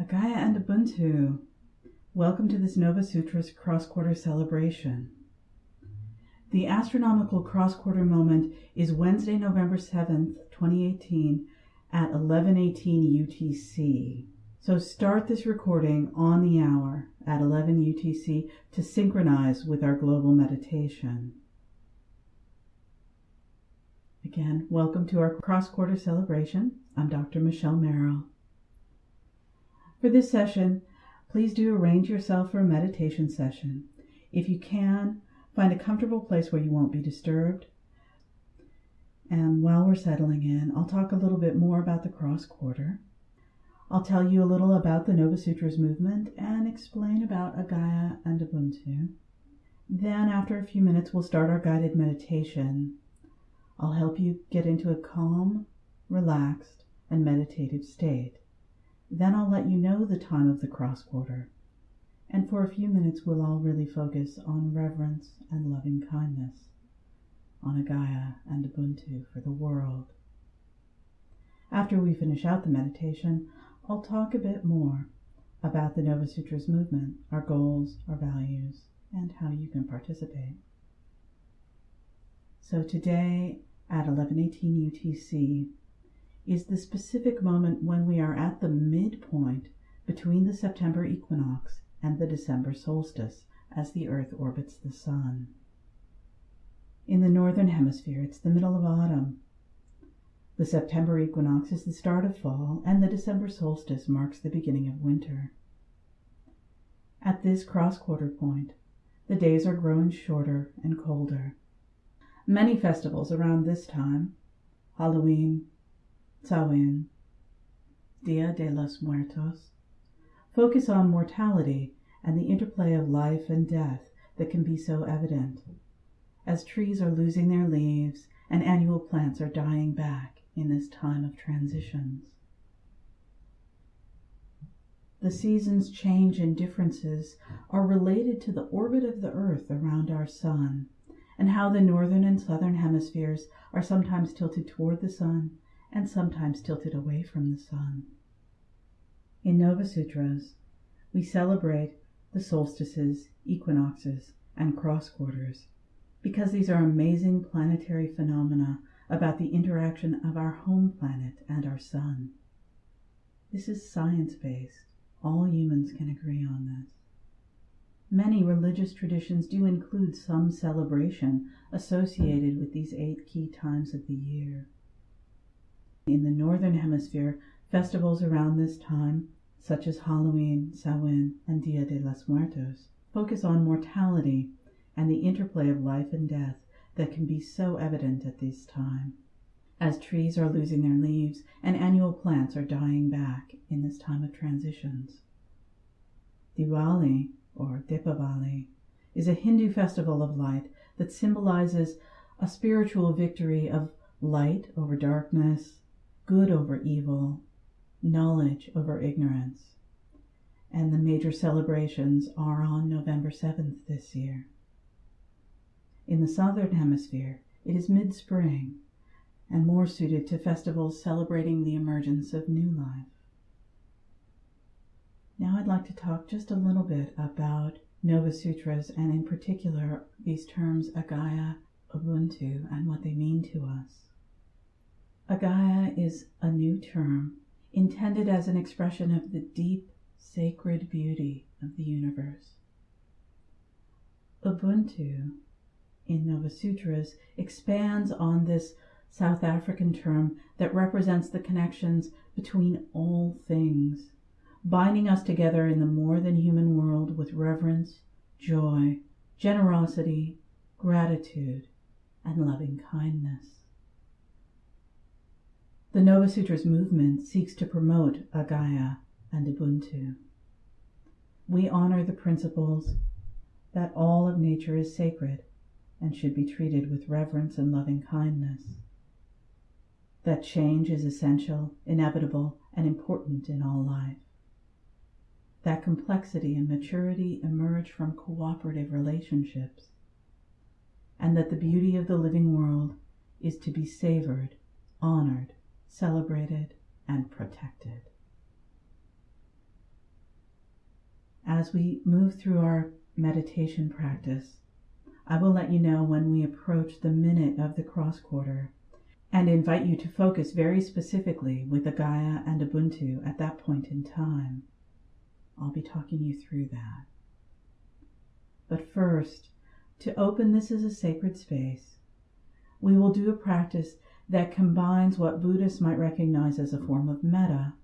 Agaya and Ubuntu. Welcome to this Nova Sutras cross quarter celebration. The astronomical cross quarter moment is Wednesday, November 7th, 2018 at 11:18 UTC. So start this recording on the hour at 11 UTC to synchronize with our global meditation. Again, welcome to our cross quarter celebration. I'm Dr. Michelle Merrill. For this session, please do arrange yourself for a meditation session. If you can, find a comfortable place where you won't be disturbed. And while we're settling in, I'll talk a little bit more about the cross quarter. I'll tell you a little about the Nova Sutras movement and explain about Agaya and Ubuntu. Then, after a few minutes, we'll start our guided meditation. I'll help you get into a calm, relaxed, and meditative state. Then I'll let you know the time of the cross quarter. And for a few minutes, we'll all really focus on reverence and loving kindness, on Agaya and Ubuntu for the world. After we finish out the meditation, I'll talk a bit more about the Nova Sutras movement, our goals, our values, and how you can participate. So today at 11:18 UTC is the specific moment when we are at the midpoint between the September equinox and the December solstice as the earth orbits the sun. In the northern hemisphere, it's the middle of autumn, the September equinox is the start of fall, and the December solstice marks the beginning of winter. At this cross quarter point, the days are growing shorter and colder. Many festivals around this time Halloween, Samhain, Dia de los Muertos focus on mortality and the interplay of life and death that can be so evident, as trees are losing their leaves and annual plants are dying back in this time of transitions. The seasons' change and differences are related to the orbit of the Earth around our Sun, and how the northern and southern hemispheres are sometimes tilted toward the Sun and sometimes tilted away from the Sun. In Nova Sutras, we celebrate the solstices, equinoxes, and cross quarters because these are amazing planetary phenomena about the interaction of our home planet and our sun. This is science based. All humans can agree on this. Many religious traditions do include some celebration associated with these eight key times of the year. In the Northern Hemisphere, festivals around this time, such as Halloween, Samhain, and Dia de los Muertos, focus on mortality and the interplay of life and death that can be so evident at this time, as trees are losing their leaves and annual plants are dying back in this time of transitions. Diwali, or Deepavali, is a Hindu festival of light that symbolizes a spiritual victory of light over darkness, good over evil, knowledge over ignorance. And the major celebrations are on November 7th this year. In the southern hemisphere, it is mid spring and more suited to festivals celebrating the emergence of new life. Now, I'd like to talk just a little bit about Nova Sutras and, in particular, these terms Agaya, Ubuntu, and what they mean to us. Agaya is a new term intended as an expression of the deep, sacred beauty of the universe. Ubuntu in Nova Sutras expands on this South African term that represents the connections between all things, binding us together in the more than human world with reverence, joy, generosity, gratitude, and loving kindness. The Nova Sutras movement seeks to promote Agaya and Ubuntu. We honor the principles that all of nature is sacred and should be treated with reverence and loving kindness. That change is essential, inevitable, and important in all life. That complexity and maturity emerge from cooperative relationships, and that the beauty of the living world is to be savored, honored, celebrated, and protected. as we move through our meditation practice, I will let you know when we approach the minute of the cross quarter and invite you to focus very specifically with the Gaia and Ubuntu at that point in time. I'll be talking you through that. But first, to open this as a sacred space, we will do a practice that combines what Buddhists might recognize as a form of metta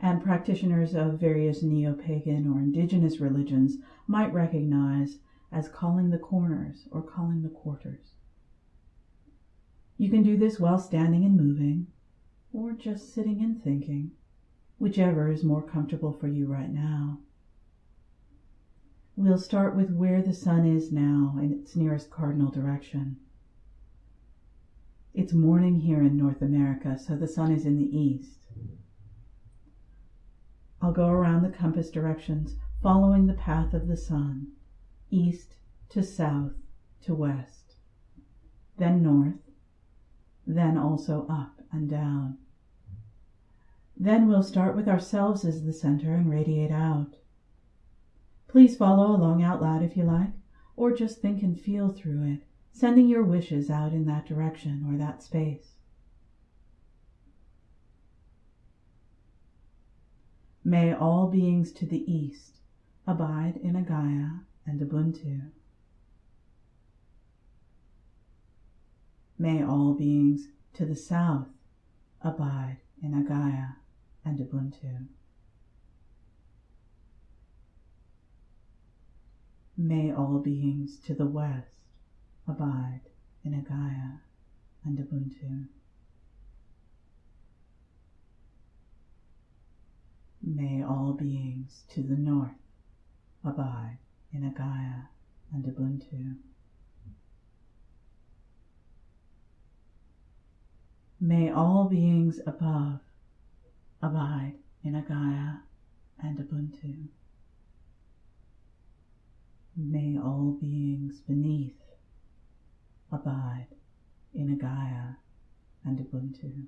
and practitioners of various neo pagan or indigenous religions might recognize as calling the corners or calling the quarters. You can do this while standing and moving, or just sitting and thinking, whichever is more comfortable for you right now. We'll start with where the sun is now in its nearest cardinal direction. It's morning here in North America, so the sun is in the east. I'll go around the compass directions, following the path of the sun, east to south to west, then north, then also up and down. Then we'll start with ourselves as the center and radiate out. Please follow along out loud if you like, or just think and feel through it, sending your wishes out in that direction or that space. May all beings to the east abide in Agaya and Ubuntu. May all beings to the south abide in Agaya and Ubuntu. May all beings to the west abide in Agaya and Ubuntu. May all beings to the north abide in Agaya and Ubuntu. May all beings above abide in Agaya and Ubuntu. May all beings beneath abide in Agaya and Ubuntu.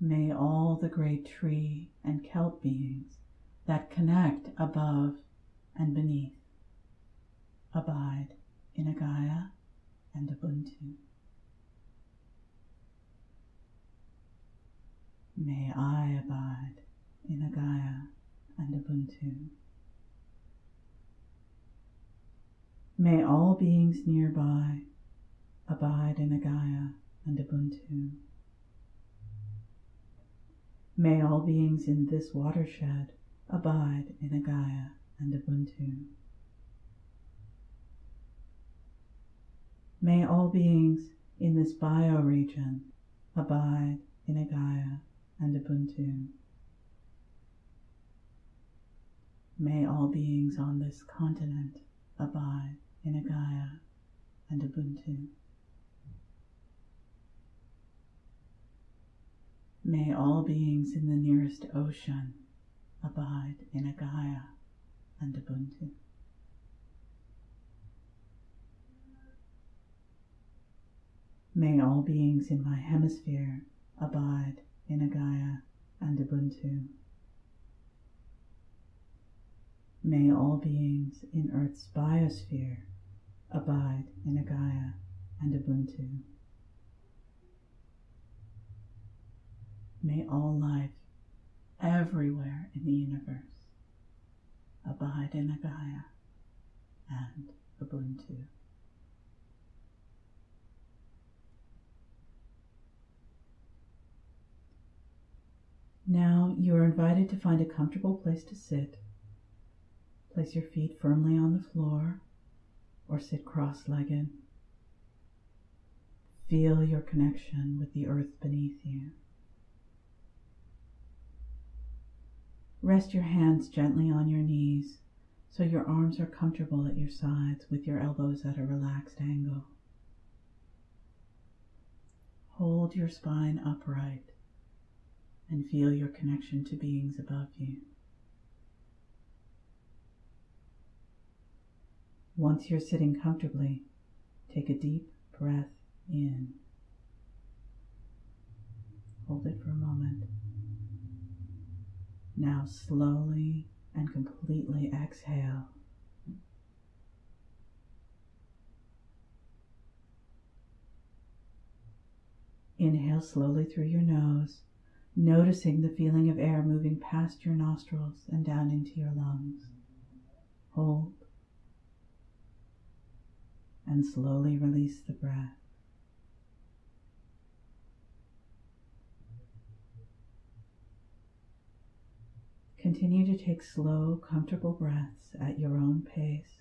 May all the great tree and kelp beings that connect above and beneath abide in Agaya and Ubuntu. May I abide in Agaya and Ubuntu. May all beings nearby abide in Agaya and Ubuntu. May all beings in this watershed abide in Agaya and Ubuntu. May all beings in this bioregion abide in Agaya and Ubuntu. May all beings on this continent abide in Agaya and Ubuntu. May all beings in the nearest ocean abide in Agaya and Ubuntu. May all beings in my hemisphere abide in Agaya and Ubuntu. May all beings in Earth's biosphere abide in Agaya and Ubuntu. May all life everywhere in the universe abide in Agaya and Ubuntu. Now you are invited to find a comfortable place to sit Place your feet firmly on the floor or sit cross legged. Feel your connection with the earth beneath you. Rest your hands gently on your knees so your arms are comfortable at your sides with your elbows at a relaxed angle. Hold your spine upright and feel your connection to beings above you. Once you're sitting comfortably, take a deep breath in. Hold it for a moment. Now slowly and completely exhale. Inhale slowly through your nose, noticing the feeling of air moving past your nostrils and down into your lungs. Hold and slowly release the breath. Continue to take slow, comfortable breaths at your own pace.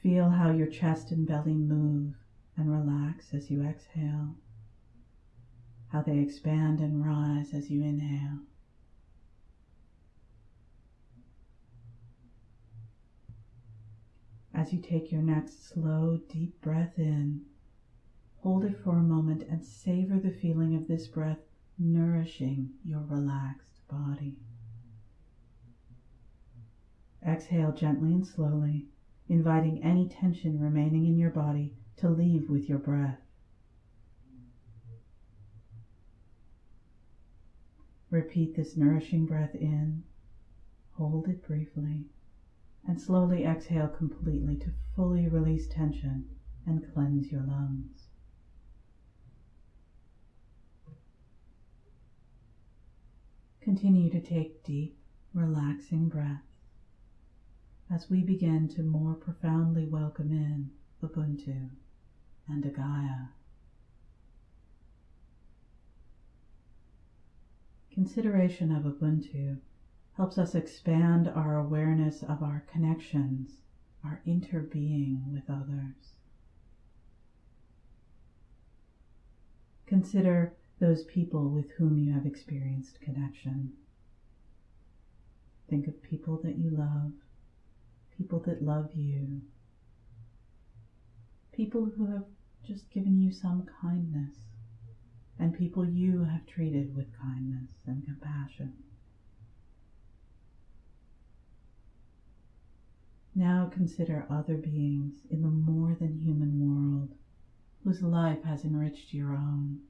Feel how your chest and belly move and relax as you exhale, how they expand and rise as you inhale. As you take your next slow, deep breath in, hold it for a moment and savor the feeling of this breath nourishing your relaxed body. Exhale gently and slowly, inviting any tension remaining in your body to leave with your breath. Repeat this nourishing breath in, hold it briefly, and slowly exhale completely to fully release tension and cleanse your lungs. Continue to take deep, relaxing breaths as we begin to more profoundly welcome in Ubuntu and Agaya. Consideration of Ubuntu helps us expand our awareness of our connections, our interbeing with others. Consider those people with whom you have experienced connection. Think of people that you love, people that love you, people who have just given you some kindness, and people you have treated with kindness and compassion. Now consider other beings in the more than human world whose life has enriched your own.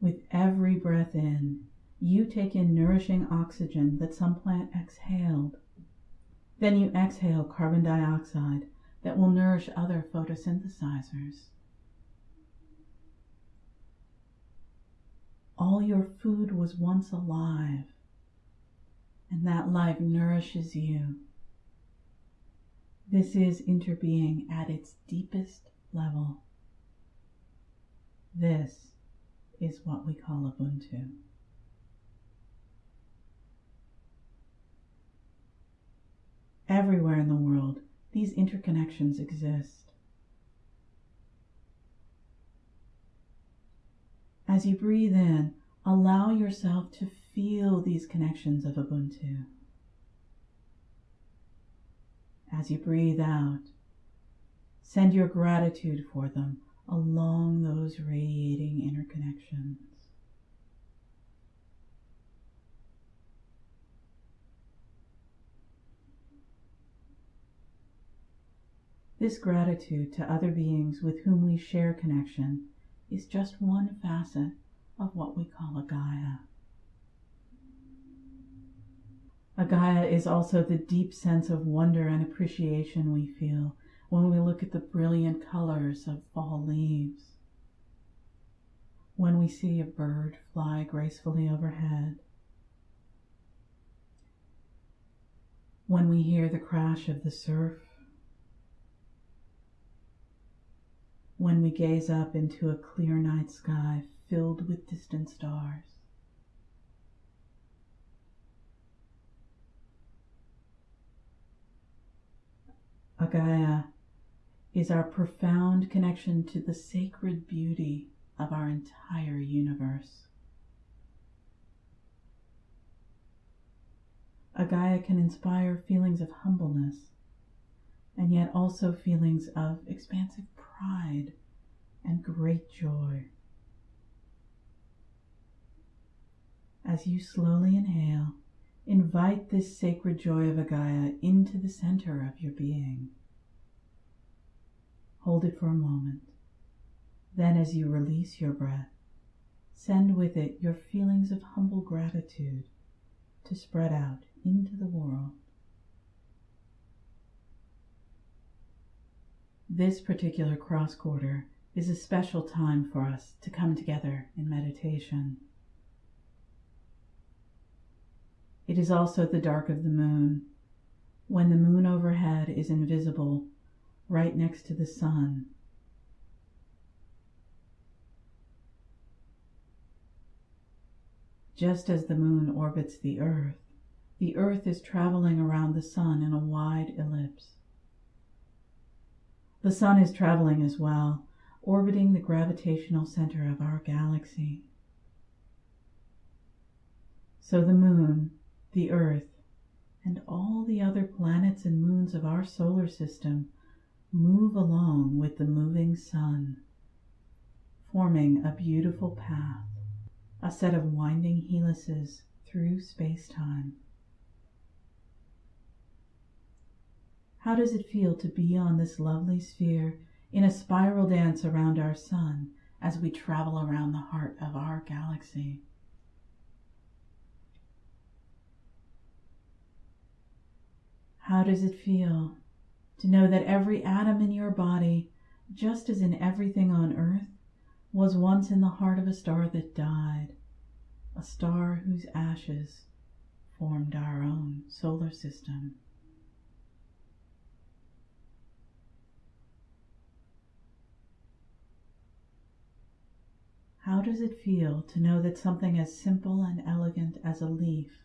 With every breath in, you take in nourishing oxygen that some plant exhaled. Then you exhale carbon dioxide that will nourish other photosynthesizers. All your food was once alive, and that life nourishes you. This is interbeing at its deepest level. This is what we call Ubuntu. Everywhere in the world, these interconnections exist. As you breathe in, allow yourself to feel these connections of Ubuntu. As you breathe out, send your gratitude for them along those radiating interconnections. This gratitude to other beings with whom we share connection is just one facet of what we call Agaya. A Gaia is also the deep sense of wonder and appreciation we feel when we look at the brilliant colors of fall leaves, when we see a bird fly gracefully overhead, when we hear the crash of the surf, when we gaze up into a clear night sky filled with distant stars. Agaya is our profound connection to the sacred beauty of our entire universe. Agaya can inspire feelings of humbleness and yet also feelings of expansive pride and great joy. As you slowly inhale, Invite this sacred joy of Agaya into the center of your being. Hold it for a moment. Then, as you release your breath, send with it your feelings of humble gratitude to spread out into the world. This particular cross quarter is a special time for us to come together in meditation. It is also the dark of the moon, when the moon overhead is invisible right next to the sun Just as the moon orbits the earth, the earth is traveling around the sun in a wide ellipse. The sun is traveling as well, orbiting the gravitational center of our galaxy. So the moon, the earth, and all the other planets and moons of our solar system move along with the moving sun, forming a beautiful path a set of winding helices through space-time. How does it feel to be on this lovely sphere in a spiral dance around our sun as we travel around the heart of our galaxy? How does it feel to know that every atom in your body, just as in everything on earth, was once in the heart of a star that died, a star whose ashes formed our own solar system. How does it feel to know that something as simple and elegant as a leaf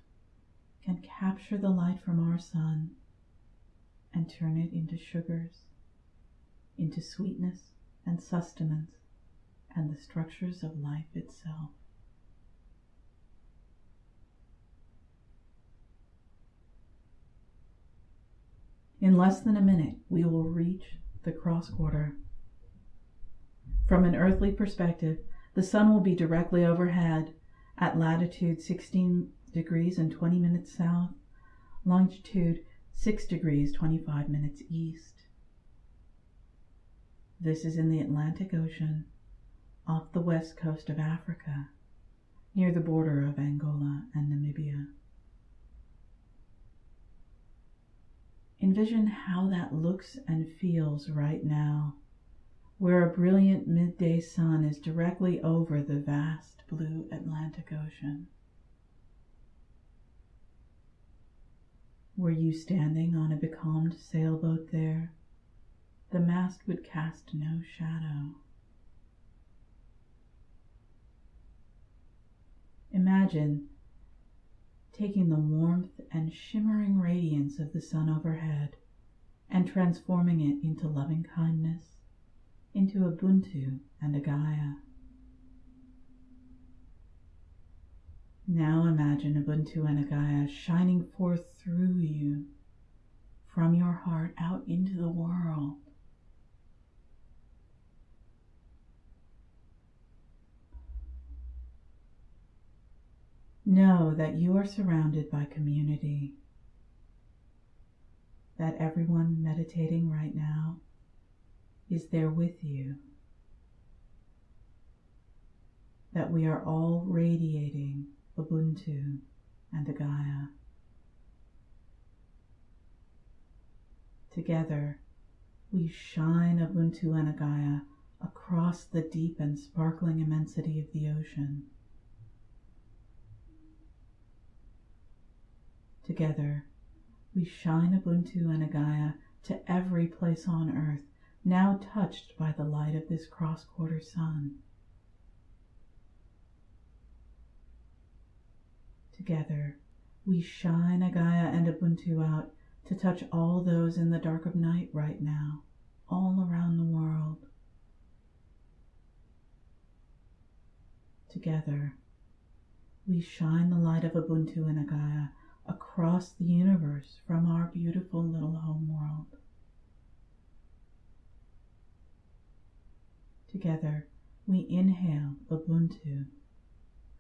can capture the light from our sun and turn it into sugars, into sweetness and sustenance, and the structures of life itself. In less than a minute, we will reach the cross quarter. From an earthly perspective, the sun will be directly overhead at latitude 16 degrees and 20 minutes south, longitude 6 degrees 25 minutes east. This is in the Atlantic Ocean off the west coast of Africa, near the border of Angola and Namibia. Envision how that looks and feels right now, where a brilliant midday sun is directly over the vast blue Atlantic Ocean. Were you standing on a becalmed sailboat there, the mast would cast no shadow. Imagine taking the warmth and shimmering radiance of the sun overhead and transforming it into loving kindness, into Ubuntu and Agaya. Now imagine Ubuntu and Agaya shining forth through you, from your heart out into the world. Know that you are surrounded by community, that everyone meditating right now is there with you, that we are all radiating Ubuntu and Agaya. Together, we shine Ubuntu and Agaya across the deep and sparkling immensity of the ocean. Together, we shine Ubuntu and Agaya to every place on earth now touched by the light of this cross quarter sun. Together, we shine Agaya and Ubuntu out to touch all those in the dark of night right now, all around the world. Together, we shine the light of Ubuntu and Agaya across the universe from our beautiful little home world. Together, we inhale Ubuntu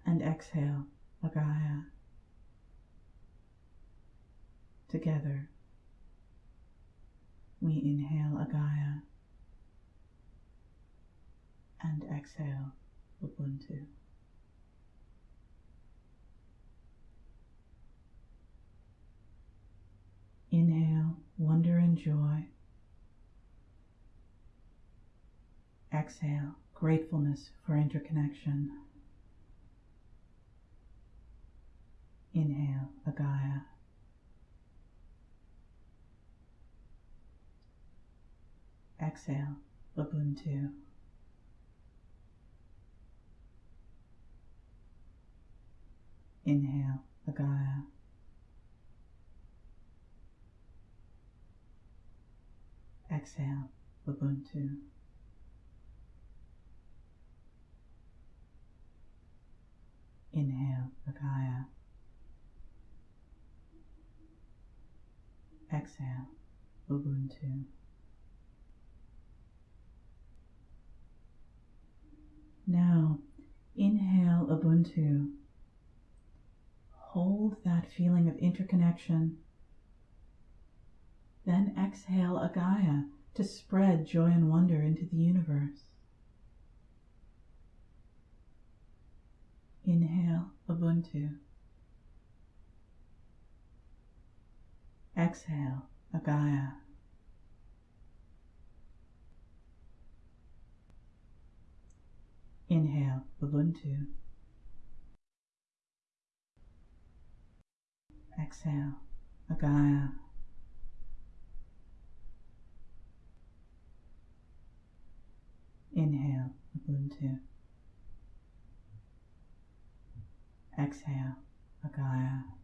and exhale Agaya. together. We inhale Agaya and exhale Ubuntu. Inhale wonder and joy. Exhale gratefulness for interconnection. Inhale Agaya. Exhale Ubuntu. Inhale Agaya. Exhale Ubuntu. Inhale Agaya. Exhale Ubuntu. Now, inhale Ubuntu. Hold that feeling of interconnection. Then exhale Agaya to spread joy and wonder into the universe. Inhale Ubuntu. Exhale Agaya. Inhale Ubuntu. Exhale Agaya. Inhale Ubuntu. Exhale Agaya.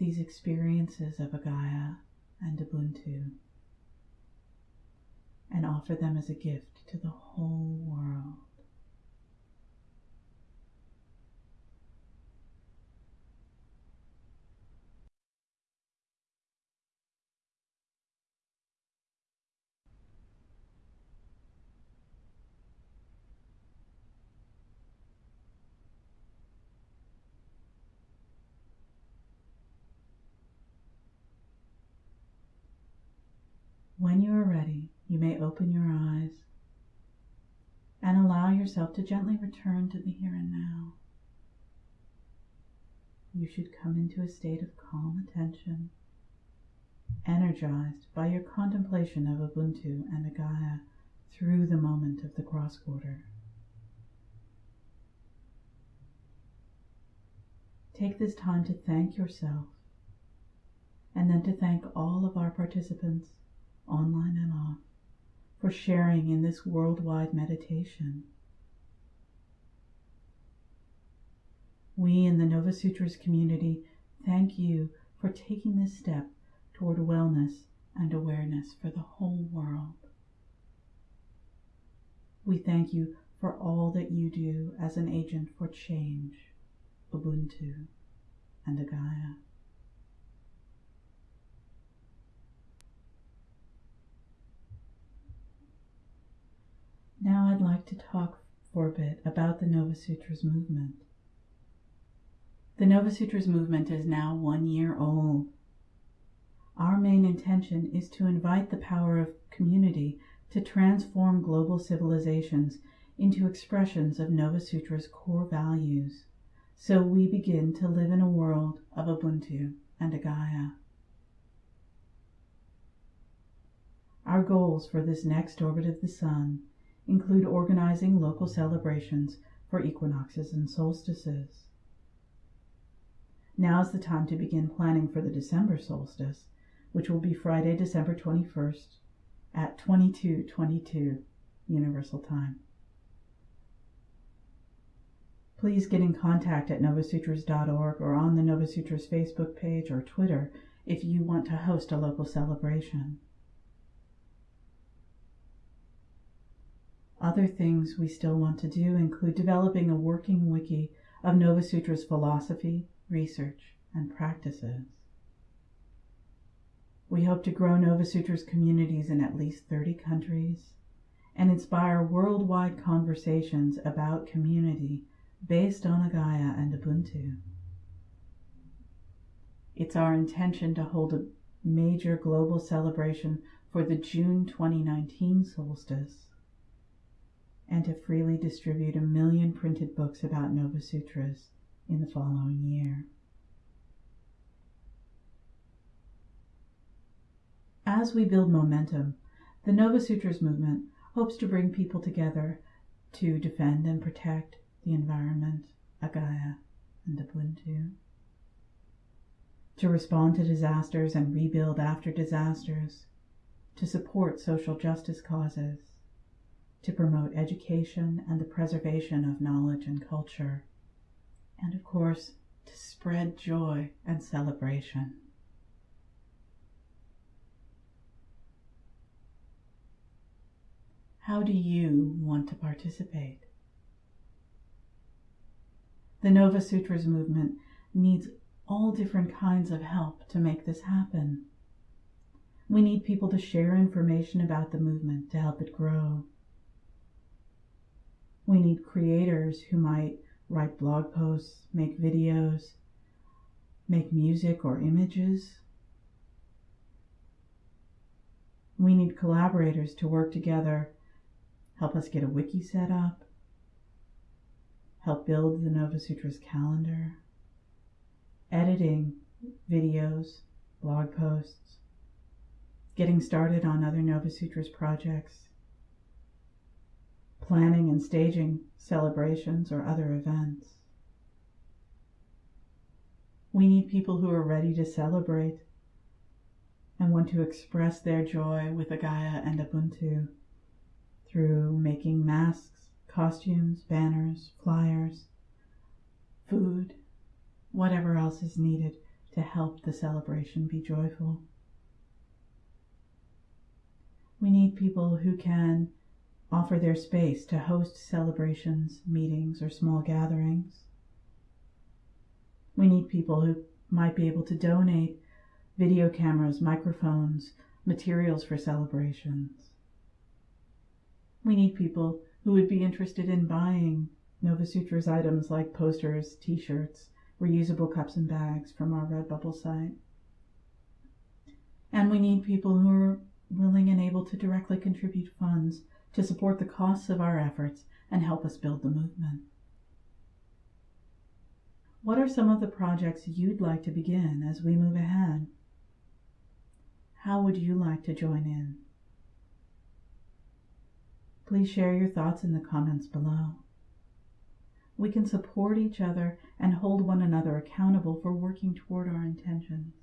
These experiences of Agaya and Ubuntu and offer them as a gift to the whole world. When you are ready, you may open your eyes and allow yourself to gently return to the here and now. You should come into a state of calm attention, energized by your contemplation of Ubuntu and Agaya through the moment of the cross quarter. Take this time to thank yourself and then to thank all of our participants online and off, for sharing in this worldwide meditation. We in the Nova Sutras community thank you for taking this step toward wellness and awareness for the whole world. We thank you for all that you do as an agent for change, Ubuntu, and Agaya. Now I'd like to talk for a bit about the Nova Sutras movement. The Nova Sutras movement is now one year old. Our main intention is to invite the power of community to transform global civilizations into expressions of Nova Sutra's core values, so we begin to live in a world of Ubuntu and Agaya. Our goals for this next orbit of the Sun include organizing local celebrations for equinoxes and solstices. Now is the time to begin planning for the December solstice, which will be Friday, December 21st at 2222 Universal Time. Please get in contact at novasutras.org or on the Novasutras Facebook page or Twitter if you want to host a local celebration. Other things we still want to do include developing a working wiki of Nova Sutra's philosophy, research, and practices. We hope to grow Nova Sutra's communities in at least 30 countries and inspire worldwide conversations about community based on Agaya and Ubuntu. It's our intention to hold a major global celebration for the June 2019 solstice and to freely distribute a million printed books about Nova Sutras in the following year. As we build momentum, the Nova Sutras movement hopes to bring people together to defend and protect the environment, Agaya, and Ubuntu. To respond to disasters and rebuild after disasters, to support social justice causes, to promote education and the preservation of knowledge and culture, and of course, to spread joy and celebration. How do you want to participate? The Nova Sutras movement needs all different kinds of help to make this happen. We need people to share information about the movement to help it grow. We need creators who might write blog posts, make videos, make music or images. We need collaborators to work together, help us get a wiki set up, help build the Nova Sutras calendar, editing videos, blog posts, getting started on other Nova Sutras projects, planning and staging celebrations or other events. We need people who are ready to celebrate and want to express their joy with Agaya and Ubuntu through making masks, costumes, banners, flyers, food, whatever else is needed to help the celebration be joyful. We need people who can offer their space to host celebrations, meetings, or small gatherings. We need people who might be able to donate video cameras, microphones, materials for celebrations. We need people who would be interested in buying Nova Sutras items like posters, t shirts, reusable cups and bags from our Redbubble site. And we need people who are willing and able to directly contribute funds to support the costs of our efforts and help us build the movement. What are some of the projects you'd like to begin as we move ahead? How would you like to join in? Please share your thoughts in the comments below. We can support each other and hold one another accountable for working toward our intentions.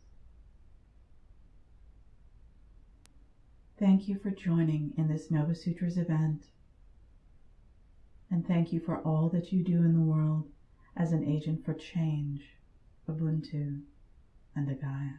Thank you for joining in this Nova Sutras event. And thank you for all that you do in the world as an agent for change, Ubuntu, and Agaya.